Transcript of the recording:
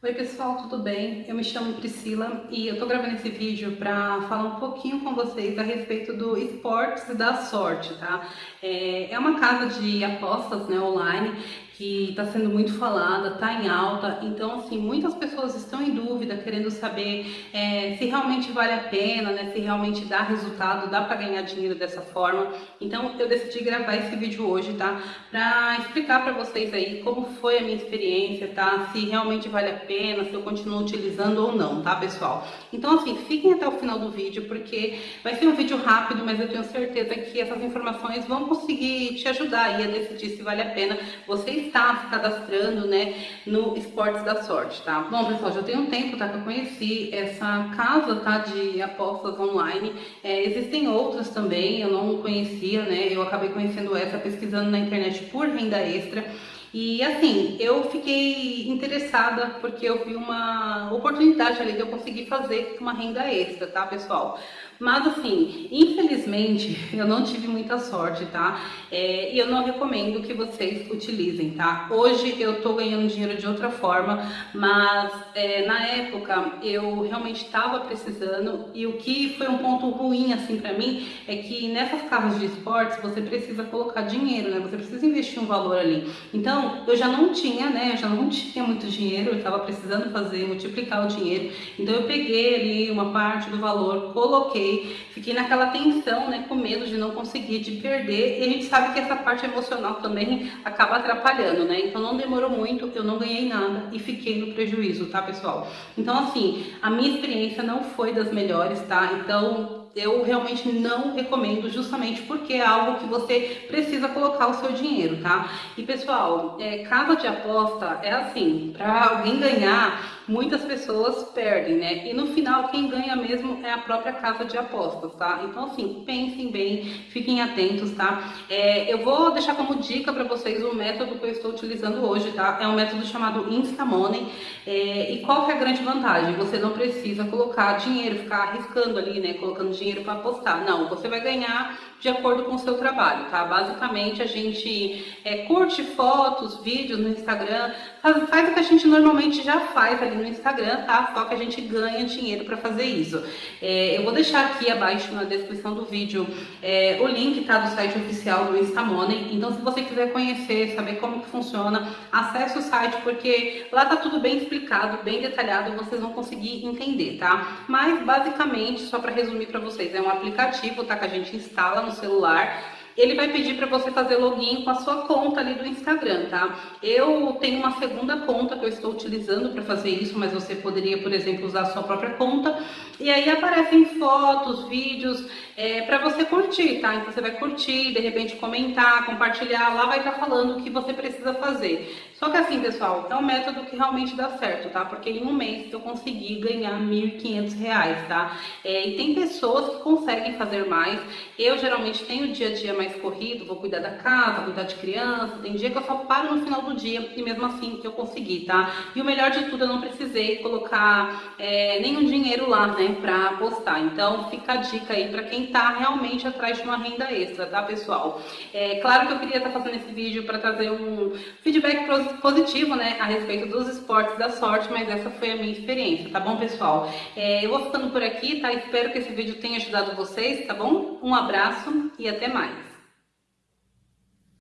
Oi pessoal, tudo bem? Eu me chamo Priscila e eu tô gravando esse vídeo para falar um pouquinho com vocês a respeito do esportes da sorte, tá? É, é uma casa de apostas né, online que está sendo muito falada, está em alta, então assim, muitas pessoas estão em dúvida, querendo saber é, se realmente vale a pena, né, se realmente dá resultado, dá para ganhar dinheiro dessa forma. Então eu decidi gravar esse vídeo hoje, tá, para explicar para vocês aí como foi a minha experiência, tá, se realmente vale a pena, se eu continuo utilizando ou não, tá pessoal? Então assim, fiquem até o final do vídeo, porque vai ser um vídeo rápido, mas eu tenho certeza que essas informações vão conseguir te ajudar aí a decidir se vale a pena vocês está se cadastrando, né, no Esportes da Sorte, tá? Bom, pessoal, já tem um tempo, tá, que eu conheci essa casa, tá, de apostas online. É, existem outras também, eu não conhecia, né, eu acabei conhecendo essa pesquisando na internet por renda extra. E assim, eu fiquei interessada porque eu vi uma oportunidade ali de eu conseguir fazer uma renda extra, tá, pessoal? Mas assim, infelizmente, eu não tive muita sorte, tá? É, e eu não recomendo que vocês utilizem, tá? Hoje eu tô ganhando dinheiro de outra forma, mas é, na época eu realmente estava precisando e o que foi um ponto ruim, assim, pra mim, é que nessas casas de esportes você precisa colocar dinheiro, né? Você precisa investir um valor ali. Então, eu já não tinha, né? Eu já não tinha muito dinheiro, eu tava precisando fazer, multiplicar o dinheiro. Então eu peguei ali uma parte do valor, coloquei fiquei, naquela tensão, né, com medo de não conseguir, de perder, e a gente sabe que essa parte emocional também acaba atrapalhando, né, então não demorou muito, eu não ganhei nada e fiquei no prejuízo, tá, pessoal? Então, assim, a minha experiência não foi das melhores, tá, então eu realmente não recomendo justamente porque é algo que você precisa colocar o seu dinheiro, tá? E pessoal, é, casa de aposta é assim, para alguém ganhar muitas pessoas perdem, né? E no final quem ganha mesmo é a própria casa de apostas, tá? Então assim, pensem bem, fiquem atentos, tá? É, eu vou deixar como dica para vocês o método que eu estou utilizando hoje, tá? É um método chamado Instamoney. É, e qual que é a grande vantagem? Você não precisa colocar dinheiro, ficar arriscando ali, né? Colocando dinheiro para apostar. Não, você vai ganhar de acordo com o seu trabalho, tá? Basicamente a gente é, curte fotos, vídeos no Instagram, faz, faz o que a gente normalmente já faz ali no Instagram, tá? Só que a gente ganha dinheiro para fazer isso. É, eu vou deixar aqui abaixo na descrição do vídeo é, o link, tá? Do site oficial do Instamoney. Então, se você quiser conhecer, saber como que funciona, acesse o site, porque lá tá tudo bem explicado, bem detalhado, vocês vão conseguir entender, tá? Mas, basicamente, só para resumir para vocês, é um aplicativo, tá? Que a gente instala no celular ele vai pedir para você fazer login com a sua conta ali do Instagram, tá? Eu tenho uma segunda conta que eu estou utilizando para fazer isso, mas você poderia, por exemplo, usar a sua própria conta. E aí aparecem fotos, vídeos é, para você curtir, tá? Então você vai curtir, de repente comentar, compartilhar, lá vai estar tá falando o que você precisa fazer. Só que assim, pessoal, é um método que realmente dá certo, tá? Porque em um mês eu consegui ganhar R$ 1.500, tá? É, e tem pessoas que conseguem fazer mais. Eu geralmente tenho o dia a dia mais corrido, vou cuidar da casa, cuidar de criança. Tem dia que eu só paro no final do dia e mesmo assim eu consegui, tá? E o melhor de tudo, eu não precisei colocar é, nenhum dinheiro lá, né, pra apostar. Então fica a dica aí pra quem tá realmente atrás de uma renda extra, tá, pessoal? É claro que eu queria estar tá fazendo esse vídeo para trazer um feedback positivo, né, a respeito dos esportes da sorte, mas essa foi a minha experiência, tá bom, pessoal? É, eu vou ficando por aqui, tá? Espero que esse vídeo tenha ajudado vocês, tá bom? Um abraço e até mais!